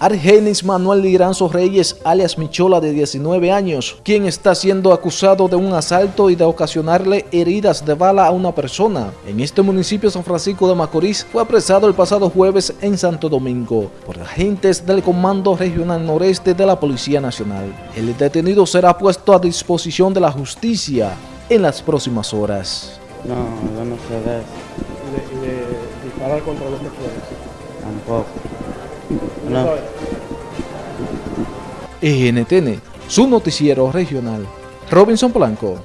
Argenis Manuel Liranzo Reyes, alias Michola, de 19 años, quien está siendo acusado de un asalto y de ocasionarle heridas de bala a una persona. En este municipio San Francisco de Macorís fue apresado el pasado jueves en Santo Domingo por agentes del Comando Regional Noreste de la Policía Nacional. El detenido será puesto a disposición de la justicia en las próximas horas. No, yo no sé de eso. y de, y de disparar contra los personas. Tampoco. NTN, su noticiero regional. Robinson Blanco.